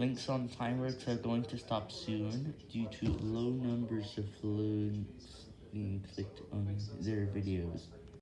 Links on Timeworks are going to stop soon due to low numbers of links being clicked on their videos.